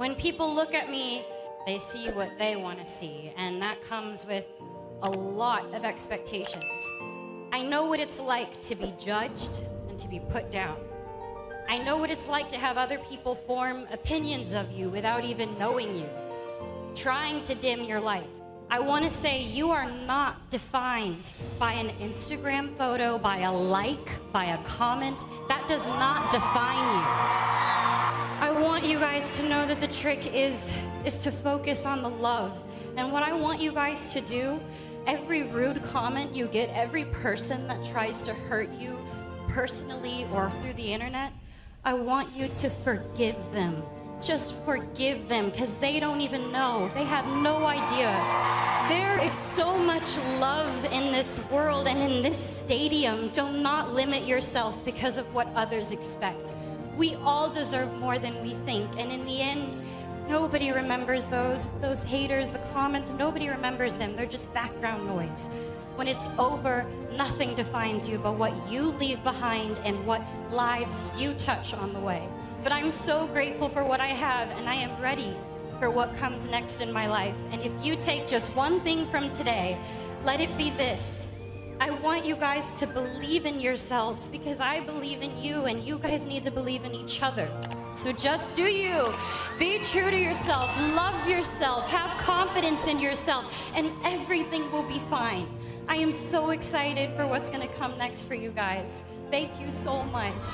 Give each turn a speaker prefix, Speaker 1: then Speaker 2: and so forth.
Speaker 1: When people look at me, they see what they want to see, and that comes with a lot of expectations. I know what it's like to be judged and to be put down. I know what it's like to have other people form opinions of you without even knowing you, trying to dim your light. I want to say you are not defined by an Instagram photo, by a like, by a comment. That does not define you. Guys to know that the trick is, is to focus on the love. And what I want you guys to do, every rude comment you get, every person that tries to hurt you personally or through the internet, I want you to forgive them just forgive them because they don't even know. They have no idea. There is so much love in this world and in this stadium. Do not limit yourself because of what others expect. We all deserve more than we think. And in the end, nobody remembers those, those haters, the comments, nobody remembers them. They're just background noise. When it's over, nothing defines you but what you leave behind and what lives you touch on the way. But I'm so grateful for what I have, and I am ready for what comes next in my life. And if you take just one thing from today, let it be this. I want you guys to believe in yourselves because I believe in you, and you guys need to believe in each other. So just do you. Be true to yourself. Love yourself. Have confidence in yourself, and everything will be fine. I am so excited for what's going to come next for you guys. Thank you so much.